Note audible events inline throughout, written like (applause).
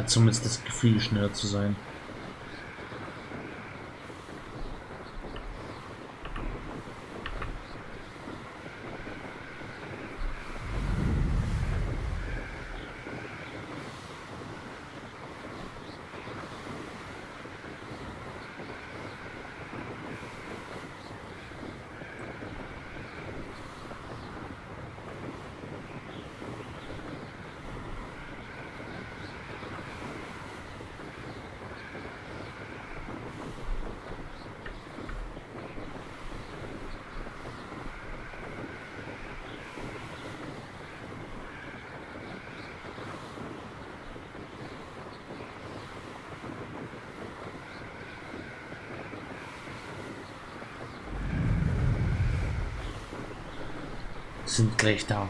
Hat zumindest das Gefühl, schneller zu sein. Sind gleich da.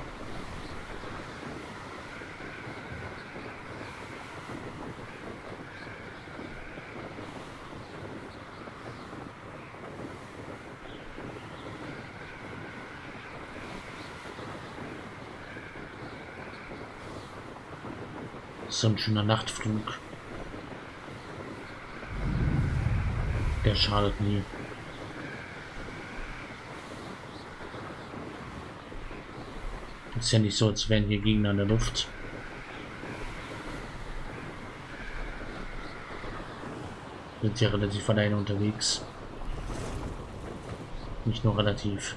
So ein schöner Nachtflug. Der schadet nie. Ist ja nicht so, als wären hier Gegner in der Luft. Sind ja relativ alleine unterwegs. Nicht nur relativ.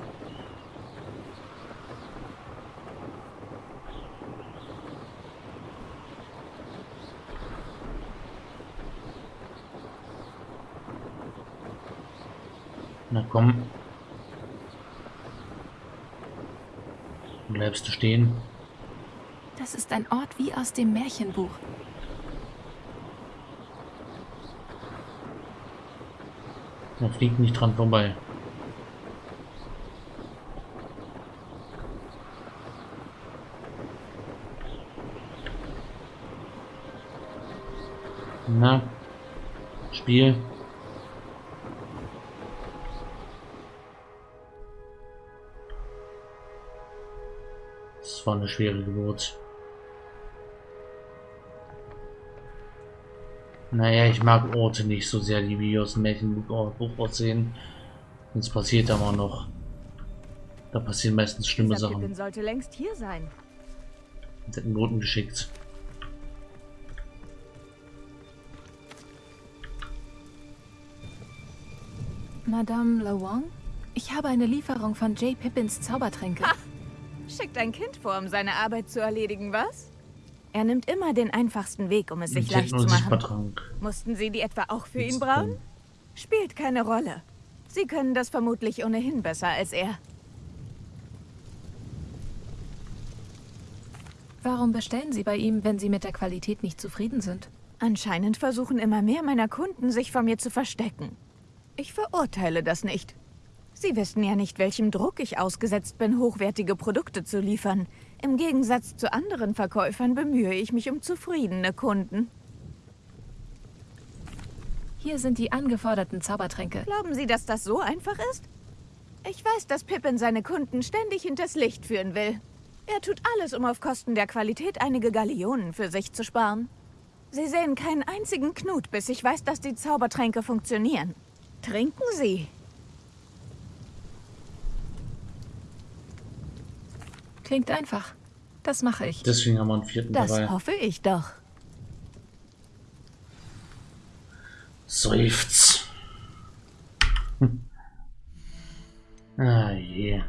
Na komm. Du stehen? Das ist ein Ort wie aus dem Märchenbuch. Er fliegt nicht dran vorbei. Na, Spiel. War eine schwere Geburt. Naja, ich mag Orte nicht so sehr, die wie aus dem Märchenbuch aussehen. Sonst passiert aber noch. Da passieren meistens schlimme Dieser Sachen. Pippin sollte längst hier sein. Und Noten geschickt. Madame Lawang? Ich habe eine Lieferung von J. Pippins Zaubertränke. Schickt ein Kind vor, um seine Arbeit zu erledigen, was? Er nimmt immer den einfachsten Weg, um es sich leicht zu machen. Mussten Sie die etwa auch für ihn brauen? Spielt keine Rolle. Sie können das vermutlich ohnehin besser als er. Warum bestellen Sie bei ihm, wenn Sie mit der Qualität nicht zufrieden sind? Anscheinend versuchen immer mehr meiner Kunden, sich vor mir zu verstecken. Ich verurteile das nicht. Sie wissen ja nicht, welchem Druck ich ausgesetzt bin, hochwertige Produkte zu liefern. Im Gegensatz zu anderen Verkäufern bemühe ich mich um zufriedene Kunden. Hier sind die angeforderten Zaubertränke. Glauben Sie, dass das so einfach ist? Ich weiß, dass Pippin seine Kunden ständig hinters Licht führen will. Er tut alles, um auf Kosten der Qualität einige Gallionen für sich zu sparen. Sie sehen keinen einzigen Knut, bis ich weiß, dass die Zaubertränke funktionieren. Trinken Sie. Klingt einfach. Das mache ich. Deswegen haben wir einen vierten das dabei. Das hoffe ich doch. Seufz. Hm. Ah je.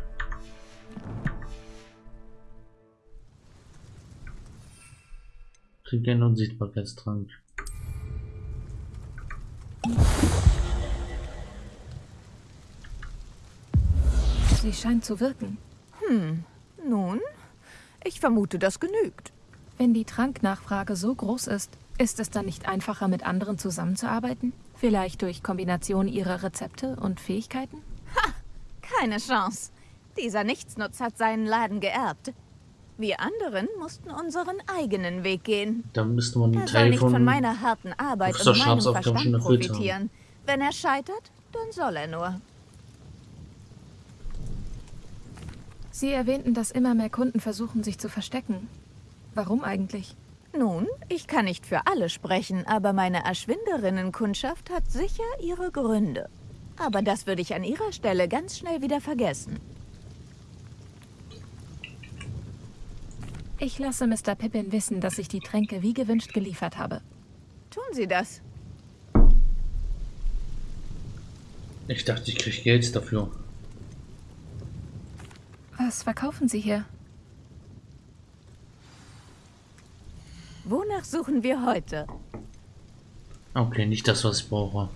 Trink einen Unsichtbarkeitstrank. Sie scheint zu wirken. Hm. Nun, ich vermute, das genügt. Wenn die Tranknachfrage so groß ist, ist es dann nicht einfacher, mit anderen zusammenzuarbeiten? Vielleicht durch Kombination ihrer Rezepte und Fähigkeiten? Ha! Keine Chance. Dieser Nichtsnutz hat seinen Laden geerbt. Wir anderen mussten unseren eigenen Weg gehen. Da müsste man einen Teil nicht von, von meiner harten Arbeit und meinem Verstand profitieren. Wenn er scheitert, dann soll er nur. Sie erwähnten, dass immer mehr Kunden versuchen, sich zu verstecken. Warum eigentlich? Nun, ich kann nicht für alle sprechen, aber meine Erschwinderinnenkundschaft hat sicher ihre Gründe. Aber das würde ich an ihrer Stelle ganz schnell wieder vergessen. Ich lasse Mr. Pippin wissen, dass ich die Tränke wie gewünscht geliefert habe. Tun Sie das. Ich dachte, ich kriege Geld dafür. Was verkaufen Sie hier? Wonach suchen wir heute? Okay, nicht das, was ich brauche.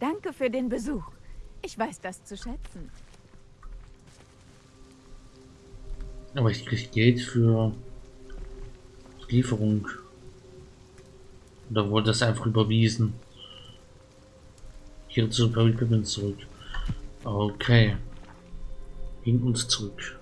Danke für den Besuch. Ich weiß das zu schätzen. Aber ich kriege Geld für Lieferung. Oder wurde das einfach überwiesen? Hier zu Perry Pippin zurück. Okay. Hin und zurück.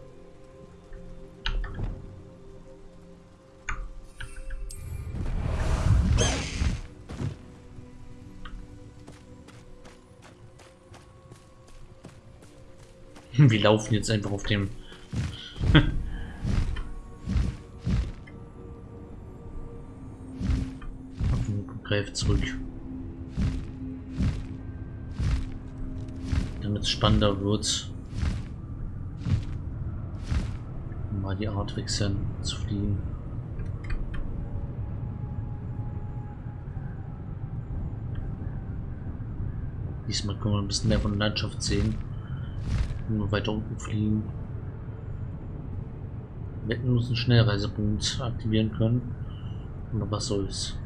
Wir laufen jetzt einfach auf dem (laughs) auf dem Greif zurück. Damit es spannender wird. Mal die Art wechseln, zu fliegen. Diesmal können wir ein bisschen mehr von der Landschaft sehen. Nur weiter unten fliegen. Wir hätten uns einen Schnellreisepunkt aktivieren können. Aber was soll's.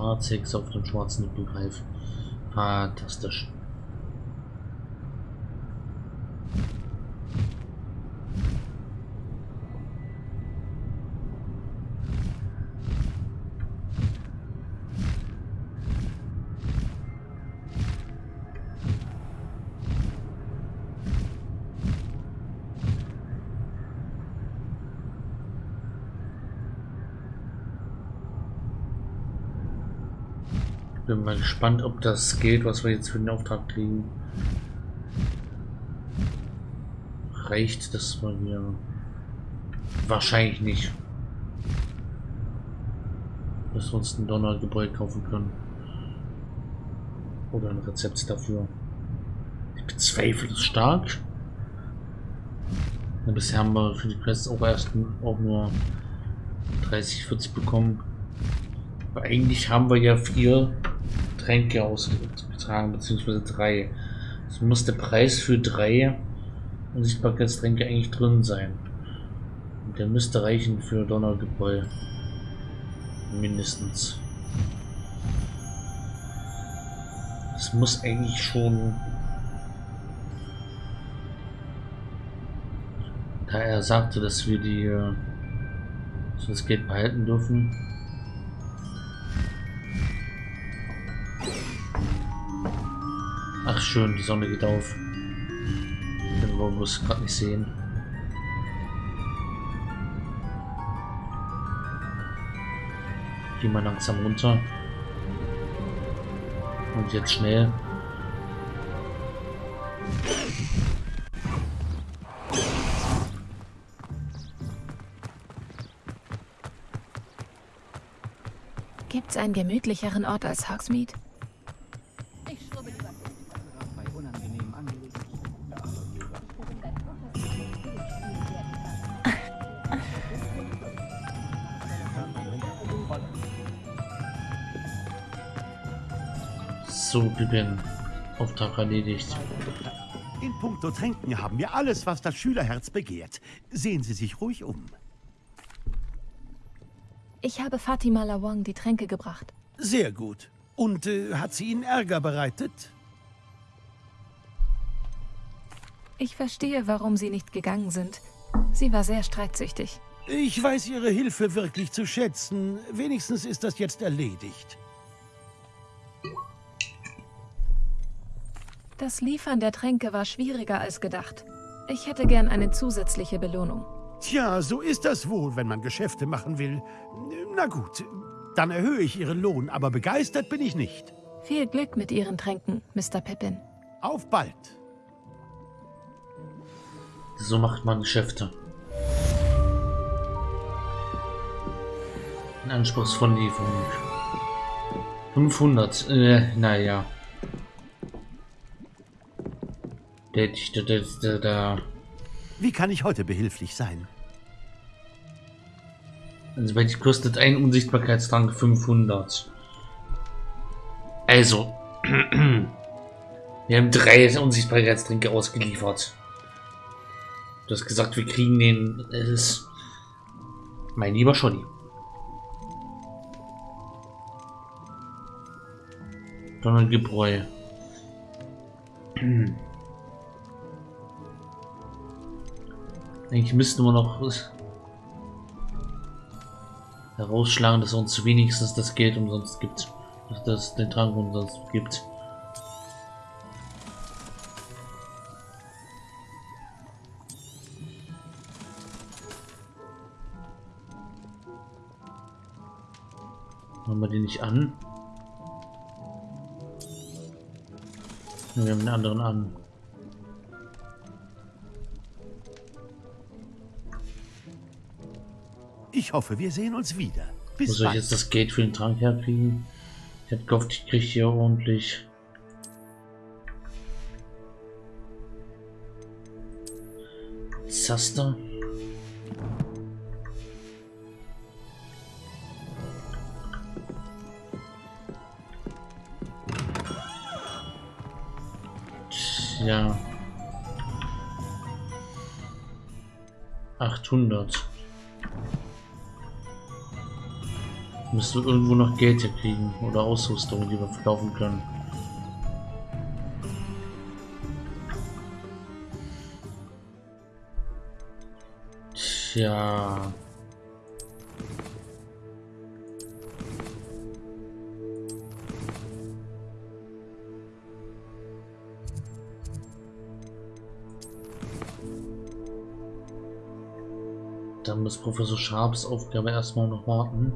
Die schwarze Hexe auf dem schwarzen Nippelgreif. Fantastisch. Mal gespannt, ob das geht, was wir jetzt für den Auftrag kriegen. Reicht das mal hier? Wahrscheinlich nicht. Dass wir uns ein Donnergebäude kaufen können. Oder ein Rezept dafür. Ich bezweifle es stark. Ja, bisher haben wir für die Quests auch erst auch nur 30, 40 bekommen. Aber eigentlich haben wir ja vier Tränke ausgetragen, beziehungsweise drei. Es muss der Preis für drei Unsichtbarkeitstränke eigentlich drin sein. Und der müsste reichen für Donnergebäude. Mindestens. Es muss eigentlich schon... Da er sagte, dass wir die... Äh, das Geld behalten dürfen, Ach schön, die Sonne geht auf. Den wollen wir es gerade nicht sehen. Gehen wir langsam runter. Und jetzt schnell. Gibt's einen gemütlicheren Ort als Hogsmeade? So, Pippin. Auftrag erledigt. In puncto Tränken haben wir alles, was das Schülerherz begehrt. Sehen Sie sich ruhig um. Ich habe Fatima Lawang die Tränke gebracht. Sehr gut. Und äh, hat sie Ihnen Ärger bereitet? Ich verstehe, warum Sie nicht gegangen sind. Sie war sehr streitsüchtig. Ich weiß Ihre Hilfe wirklich zu schätzen. Wenigstens ist das jetzt erledigt. Das Liefern der Tränke war schwieriger als gedacht. Ich hätte gern eine zusätzliche Belohnung. Tja, so ist das wohl, wenn man Geschäfte machen will. Na gut, dann erhöhe ich Ihren Lohn, aber begeistert bin ich nicht. Viel Glück mit Ihren Tränken, Mr. Pippin. Auf bald. So macht man Geschäfte. Eine anspruchsvolle Lieferung. 500. Äh, naja. Wie kann ich heute behilflich sein? Also, weil die kostet ein Unsichtbarkeitstrank 500. Also. (clears throat) Wir haben drei Unsichtbarkeitstränke ausgeliefert. Du hast gesagt, wir kriegen den. Es mein lieber Scholli. Donnergebräu. (clears throat) Eigentlich müssten wir noch herausschlagen, dass uns wenigstens das Geld umsonst gibt. Dass das den Trank umsonst gibt. Machen wir den nicht an? Wir haben den anderen an. Ich hoffe, wir sehen uns wieder. Bis Wo soll ich bald. jetzt das Geld für den Trank herkriegen? Ich hab gehofft, ich kriege hier ordentlich. Zaster. Ja. 800. Müsste irgendwo noch Geld hier kriegen oder Ausrüstung, die wir verkaufen können. Tja. Dann muss Professor Sharps Aufgabe erstmal noch warten.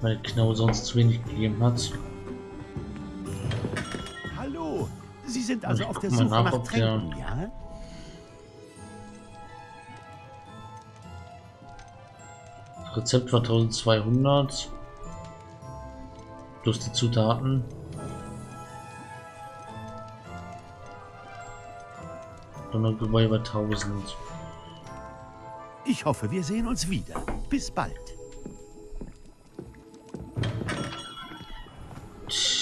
Weil Knau sonst zu wenig gegeben hat. Hallo. Sie sind also auf der Suche nach, nach ob der- Tränken, ja? Rezept war 1200. Plus die Zutaten. Donnergebäude bei 1000. Ich hoffe, wir sehen uns wieder. Bis bald.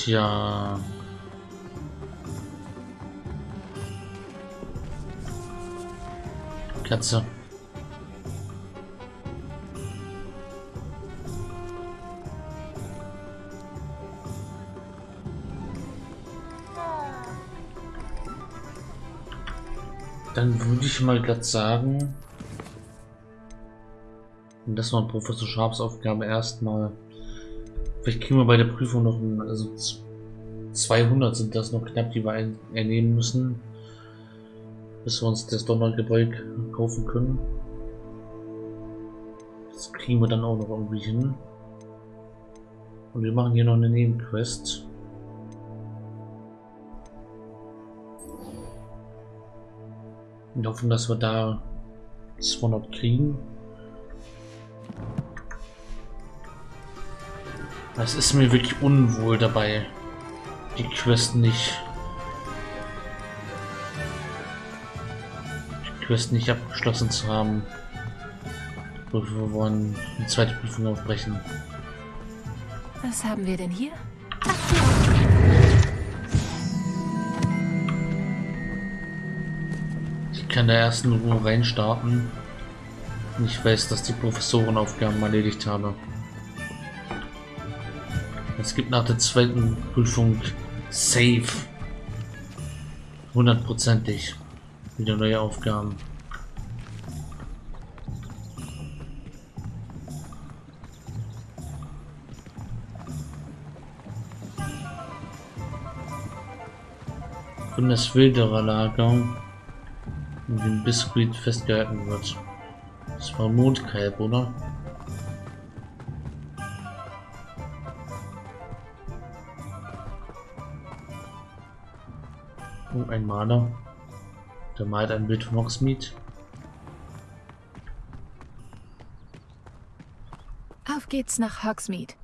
Tja. Katze. Dann würde ich mal glatt sagen, das war Professor Sharps Aufgabe erstmal. Vielleicht kriegen wir bei der Prüfung noch ein, also z- 200 sind das noch knapp, die wir ernehmen müssen, bis wir uns das Donnergebräu kaufen können. Das kriegen wir dann auch noch irgendwie hin. Und wir machen hier noch eine Nebenquest. Und hoffen, dass wir da 200 kriegen. Es ist mir wirklich unwohl dabei, die Quest nicht. Die Quest nicht abgeschlossen zu haben. Wir wollen die zweite Prüfung aufbrechen. Was haben wir denn hier? Ich kann da erst in Ruhe reinstarten. Ich weiß, dass die Professorenaufgaben erledigt habe. Es gibt nach der zweiten Prüfung safe. Hundertprozentig. Wieder neue Aufgaben. Von das Wilderer Lager in dem Biskuit festgehalten wird. Das war Mondkalb, oder? Ein Maler. Der malt ein Bild von Hogsmeade. Auf geht's nach Hogsmeade.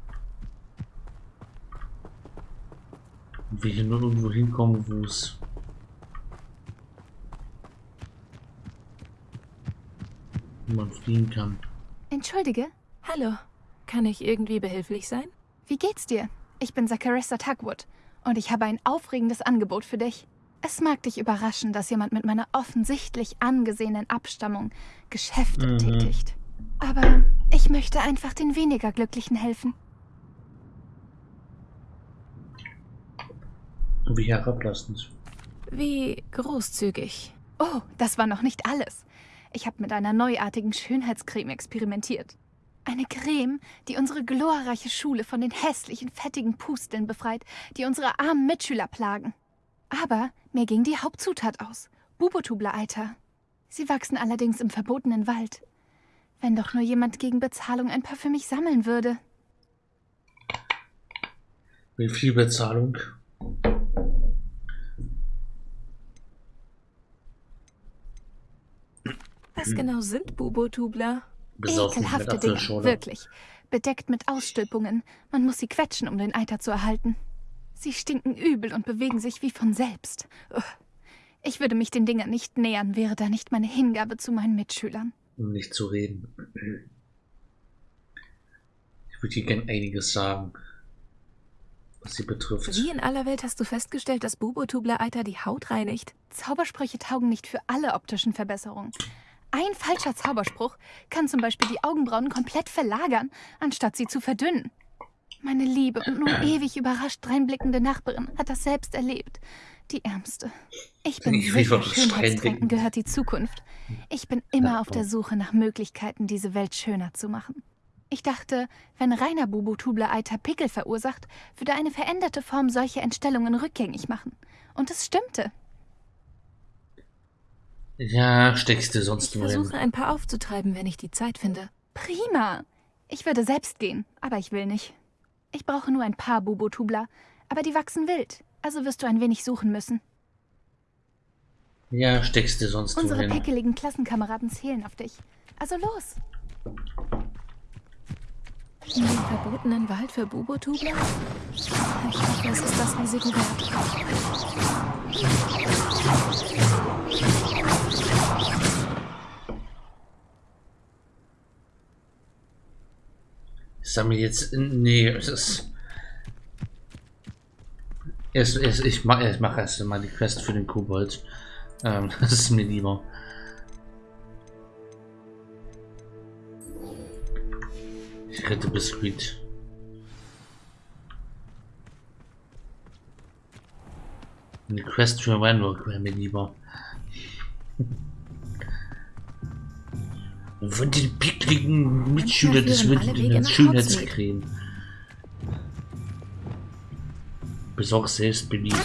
Und wir hier nur irgendwo hinkommen, wo es wo man fliehen kann. Entschuldige, Hallo, kann ich irgendwie behilflich sein? wie geht's dir? Ich bin Zakarissa Tugwood und ich habe ein aufregendes Angebot für dich. Es mag dich überraschen, dass jemand mit meiner offensichtlich angesehenen Abstammung Geschäfte Mhm. tätigt. Aber ich möchte einfach den weniger Glücklichen helfen. Wie herablassend. Wie großzügig. Oh, das war noch nicht alles. Ich habe mit einer neuartigen Schönheitscreme experimentiert. Eine Creme, die unsere glorreiche Schule von den hässlichen, fettigen Pusteln befreit, die unsere armen Mitschüler plagen. Aber mir ging die Hauptzutat aus. Bubotubler-Eiter. Sie wachsen allerdings im verbotenen Wald. Wenn doch nur jemand gegen Bezahlung ein paar für mich sammeln würde. Wie viel Bezahlung? Was genau sind Bubotubler? Besoffen Ekelhafte Dinge, wirklich. Bedeckt mit Ausstülpungen. Man muss sie quetschen, um den Eiter zu erhalten. Sie stinken übel und bewegen sich wie von selbst. Ugh. Ich würde mich den Dingern nicht nähern, wäre da nicht meine Hingabe zu meinen Mitschülern. Um nicht zu reden. Ich würde hier gern einiges sagen, was sie betrifft. Wie in aller Welt hast du festgestellt, dass Bubotubler-Eiter die Haut reinigt? Zaubersprüche taugen nicht für alle optischen Verbesserungen. Ein falscher Zauberspruch kann zum Beispiel die Augenbrauen komplett verlagern, anstatt sie zu verdünnen. Meine liebe und nun ewig überrascht dreinblickende Nachbarin hat das selbst erlebt. Die Ärmste. Ich bin Ich will sicher, dreinblicken. gehört die Zukunft. Ich bin immer auf der Suche nach Möglichkeiten, diese Welt schöner zu machen. Ich dachte, wenn reiner Bubotubler-Eiter Pickel verursacht, würde eine veränderte Form solche Entstellungen rückgängig machen. Und es stimmte. Ja, steckst du sonst Ich nur hin. versuche ein paar aufzutreiben, wenn ich die Zeit finde. Prima. Ich würde selbst gehen, aber ich will nicht. Ich brauche nur ein paar Bubotubler, aber die wachsen wild, also wirst du ein wenig suchen müssen. Ja, steckst du sonst nur Unsere pickeligen Klassenkameraden zählen auf dich. Also los. In den verbotenen Wald für Bubotubler? Ich hoffe, es ist das Risiko wert. Ich sammle jetzt. Nee, es ist. Erst, erst, ich mache ich mach erst mal die Quest für den Kobold. Ähm, (laughs) das ist mir lieber. Ich rette Biskuit. Eine Quest für Randall wäre mir lieber. (laughs) Und von den pickligen Mitschüler des nach Schönheitscreme. Besorg selbst beliebt.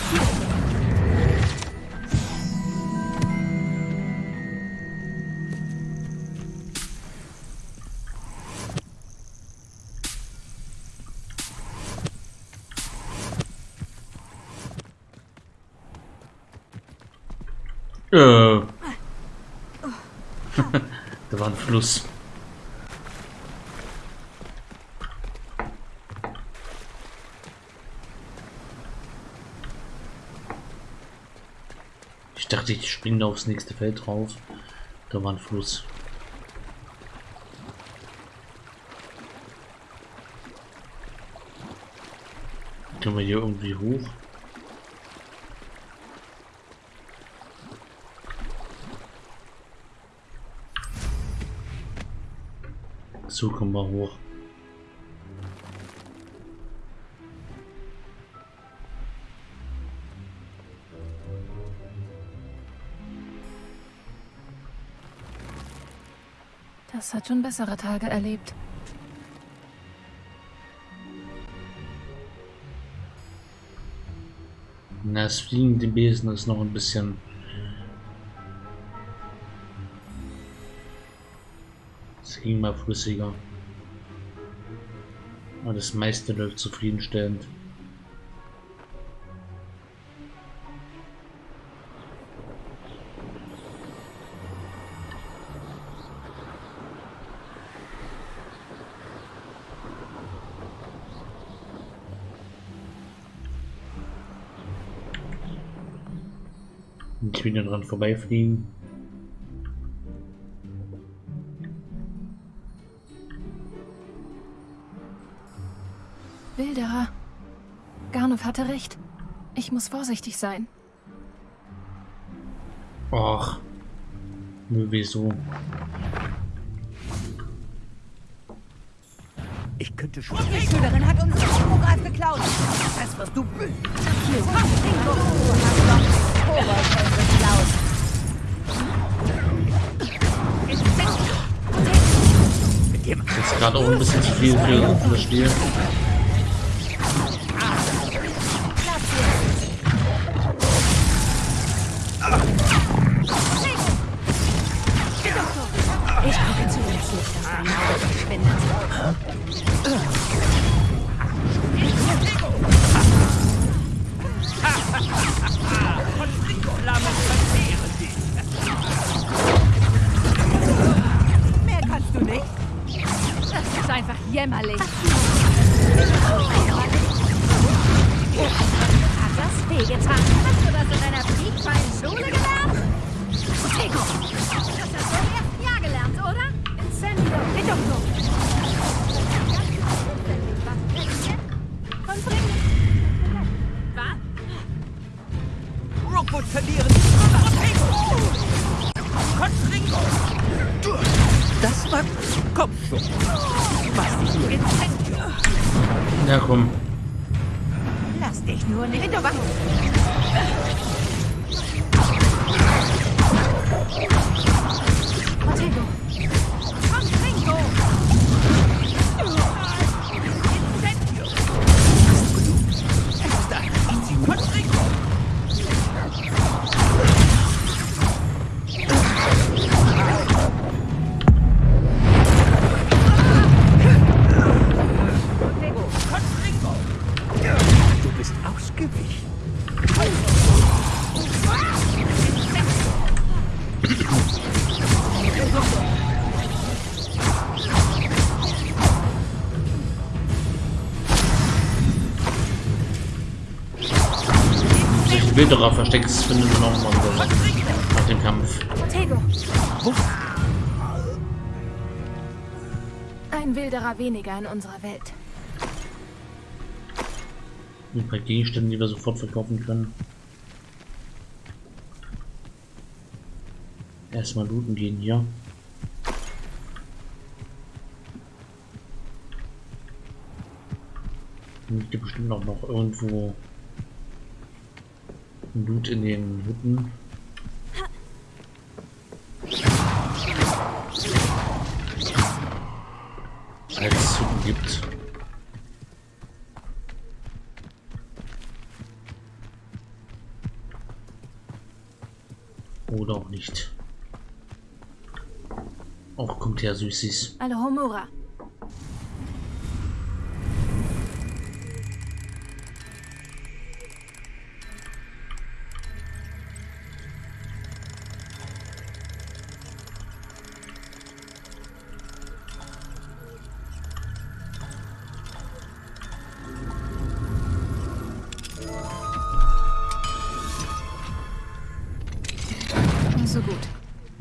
Fluss. Ich dachte, ich springe aufs nächste Feld drauf. Da war ein Fluss. Können wir hier irgendwie hoch? So kommen wir hoch. Das hat schon bessere Tage erlebt. Na, das fliegende Besen ist noch ein bisschen. immer flüssiger. Und das meiste läuft zufriedenstellend. Ich will dann dran vorbeifliegen. Wilderer. Garnov hatte recht. Ich muss vorsichtig sein. Ach. Nö, wieso? Ich könnte schon. Die Schülerin hat uns den Hippogreif geklaut. Das wirst du büßen. Du hast geklaut. Jetzt gerade auch ein bisschen zu viel für das Spiel. Einfach jämmerlich. Hat das wehgetan? Hast du das in deiner piekfeinen Schule gelernt? Tico, das hast du im ersten Jahr gelernt, oder? Incendio, Reducto. Was? Rookwood verlieren. Constringo. Das war Kopfschuss. Was dich nur Ja, komm. Lass dich nur nicht. Reducto. Protego, Wilderer versteckt findet man auch mal so nach dem Kampf. Ein Wilderer weniger in unserer Welt. Ein paar Gegenstände, die wir sofort verkaufen können. Erstmal looten gehen hier. Liegt hier bestimmt auch noch irgendwo Loot in den Hütten. Als es Hütten gibt. Oder auch nicht. Auch kommt her, Süßis. Alohomora. So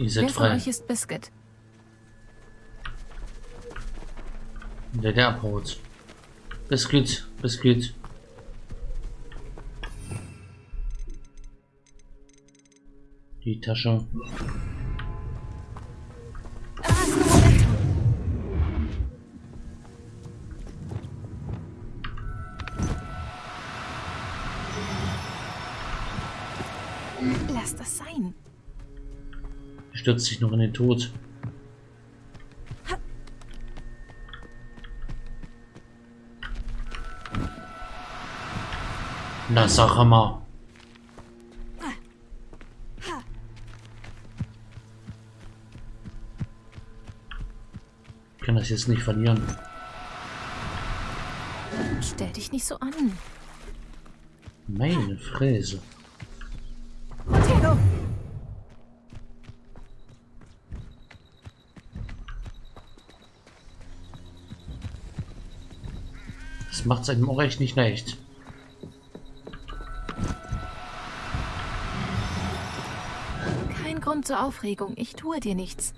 Ihr seid Wer von frei. euch ist Biscuit? Der, der abhaut. Biscuit, Biscuit. Die Tasche. Stürzt sich noch in den Tod. Na, sag mal. Ich kann das jetzt nicht verlieren. Stell dich nicht so an. Meine Fräse. Macht einem auch echt nicht leicht. Kein Grund zur Aufregung. Ich tue dir nichts.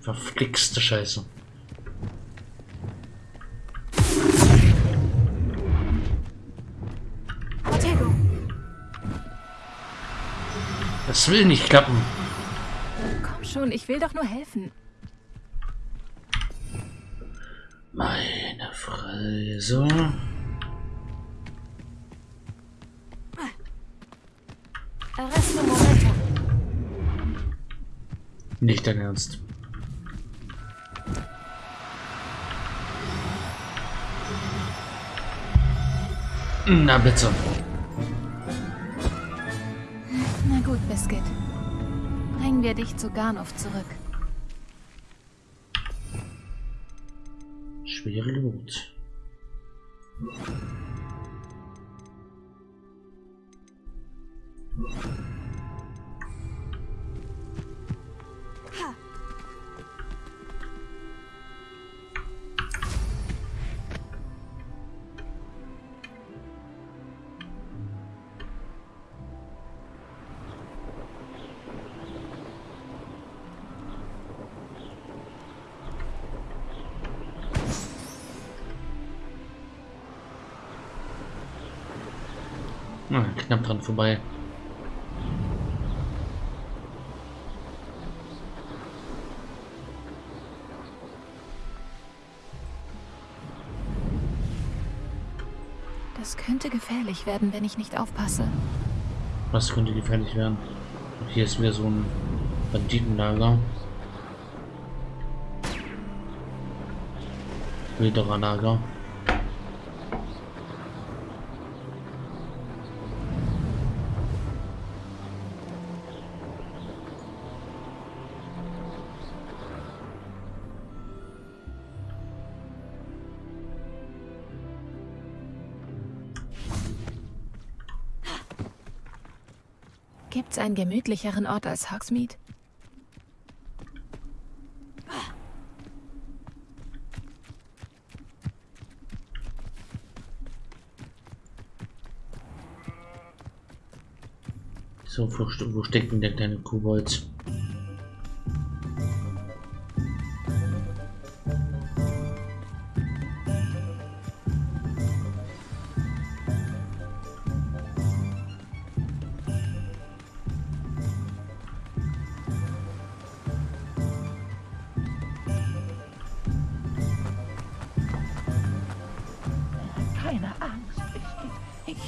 Verflixte Scheiße. Das will nicht klappen. Komm schon, ich will doch nur helfen. Meine. Arresto Momento. Nicht dein Ernst. Na bitte. Biscuit. Bringen wir dich zu Garnov zurück. Schwere Not. Dran vorbei. Das könnte gefährlich werden, wenn ich nicht aufpasse. Was könnte gefährlich werden? Und hier ist wieder so ein Banditenlager. Wildererlager. Gibt's einen gemütlicheren Ort als Hogsmeade? So, wo, wo steckt denn der kleine Kobold?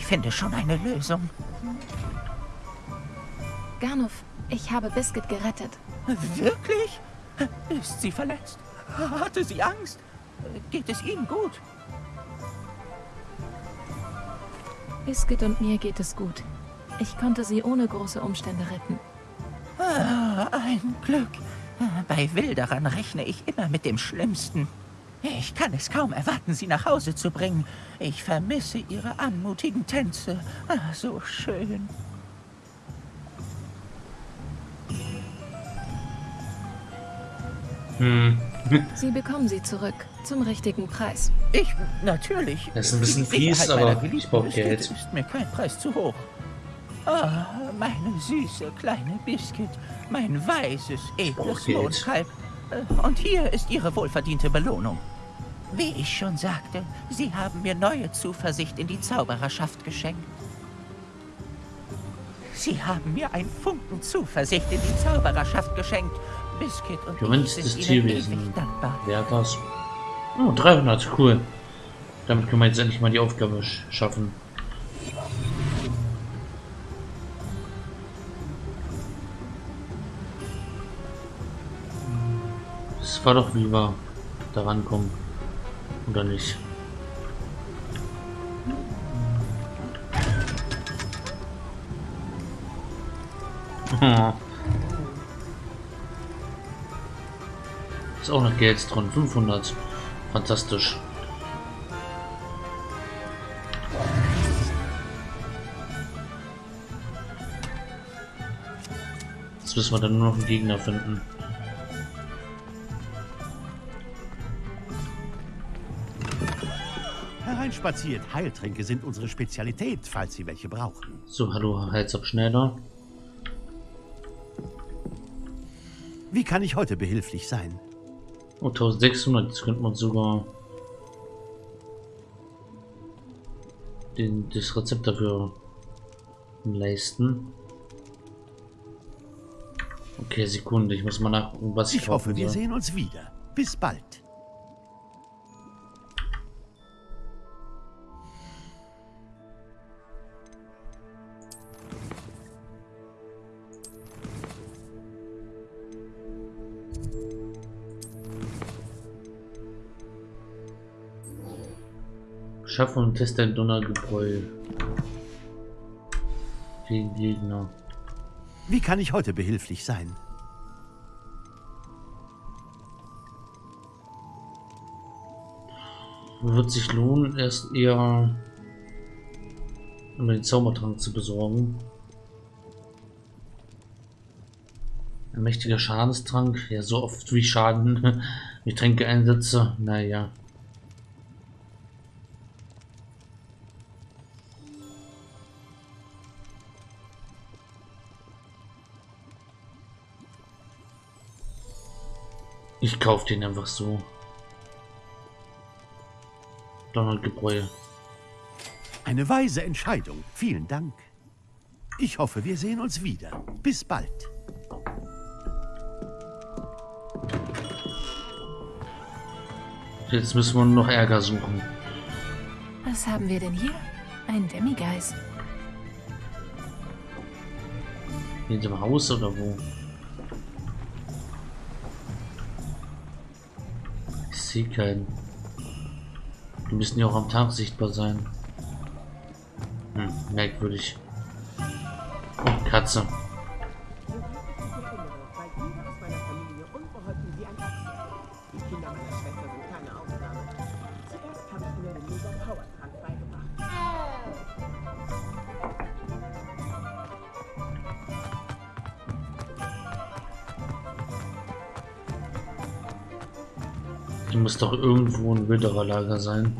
Finde schon eine Lösung. Garnov, ich habe Biscuit gerettet. Wirklich? Ist sie verletzt? Hatte sie Angst? Geht es Ihnen gut? Biscuit und mir geht es gut. Ich konnte sie ohne große Umstände retten. Ah, ein Glück. Bei Wilderern rechne ich immer mit dem Schlimmsten. Ich kann es kaum erwarten, sie nach Hause zu bringen. Ich vermisse ihre anmutigen Tänze. Ah, so schön. Hm, (laughs) Sie bekommen sie zurück. Zum richtigen Preis. Ich, natürlich. Das ist ein bisschen fies, aber ich brauch geliebten Geld. Biscuit ist mir kein Preis zu hoch. Ah, meine süße kleine Biscuit. Mein weißes, edles Geld. Mondkalb. Äh, Und hier ist Ihre wohlverdiente Belohnung. Wie ich schon sagte, Sie haben mir neue Zuversicht in die Zaubererschaft geschenkt. Sie haben mir ein Funken Zuversicht in die Zaubererschaft geschenkt. Biscuit und ich Gewünschtes sind Ihnen Tierwesen. dankbar. Wer hat das? Oh, 300, cool. Damit können wir jetzt endlich mal die Aufgabe sch schaffen. Es war doch wie wir da rankommen. Oder nicht? (laughs) Ist auch noch Geld drin. 500. Fantastisch. Jetzt müssen wir dann nur noch einen Gegner finden. Hereinspaziert. Heiltränke sind unsere Spezialität, falls Sie welche brauchen. So, hallo, Heilsabschneider. Wie kann ich heute behilflich sein? Oh, 1600, jetzt könnte man sogar den, das Rezept dafür leisten. Okay, Sekunde, ich muss mal nachgucken, was ich Ich hoffe, wir sehen uns wieder. Bis bald. Schaffe und teste ein Donnergebräu. Gegen Gegner. Wie kann ich heute behilflich sein? Wird sich lohnen, erst eher um den Zaubertrank zu besorgen. Ein mächtiger Schadenstrank, ja so oft wie Schaden (laughs) ich Tränke einsetze, naja. Ich kauf den einfach so. Donnergebräu. Eine weise Entscheidung. Vielen Dank. Ich hoffe, wir sehen uns wieder. Bis bald. Jetzt müssen wir nur noch Ärger suchen. Was haben wir denn hier? Ein Demigeist. In dem Haus oder wo? Keinen. Die müssen ja auch am Tag sichtbar sein. Hm, merkwürdig. Oh, Katze. Hier muss doch irgendwo ein Wildererlager sein.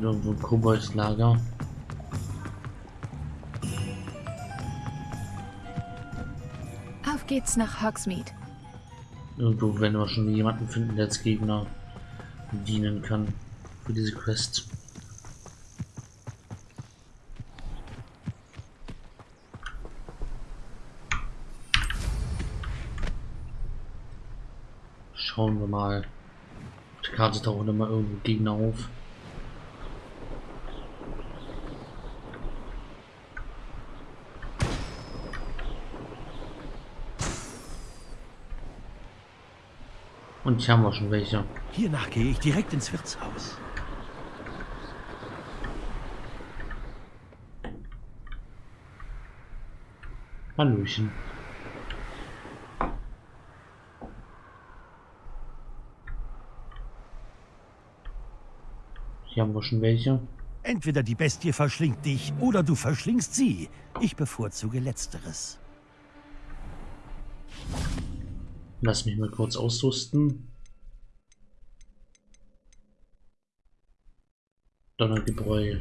Irgendwo ein Koboldlager. Auf geht's nach Hogsmeade. Irgendwo werden wir schon jemanden finden, der als Gegner dienen kann. Für diese Quest. Schauen wir mal. Auf der Karte tauchen immer irgendwo Gegner auf. Und hier haben wir schon welche. Hiernach gehe ich direkt ins Wirtshaus. Hallöchen. Hier haben wir schon welche. Entweder die Bestie verschlingt dich oder du verschlingst sie. Ich bevorzuge Letzteres. Lass mich mal kurz ausrüsten. Donnergebräu.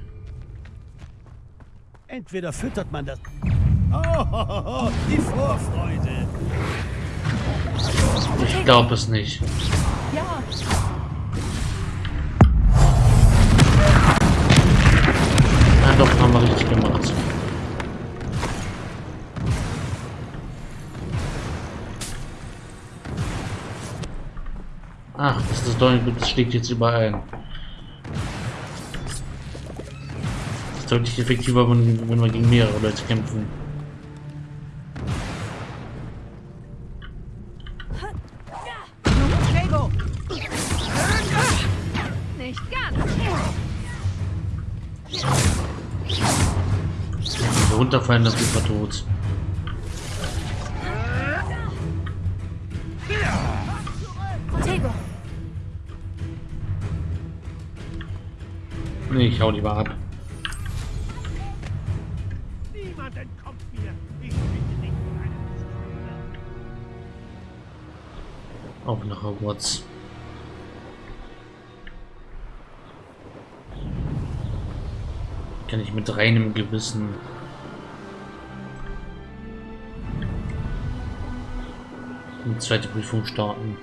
Entweder füttert man das... Oh, die Vorfreude. Ich glaube es nicht. Ja, Ja, doch, haben wir richtig gemacht. Ach, das ist das Donnergebräu, das schlägt jetzt überall. Das ist deutlich effektiver, wenn, wenn wir gegen mehrere Leute kämpfen. Runterfallen, sind wir tot. Nee, ich hau lieber ab. Auf nach Hogwarts. Kann ich mit reinem Gewissen zweite Prüfung starten.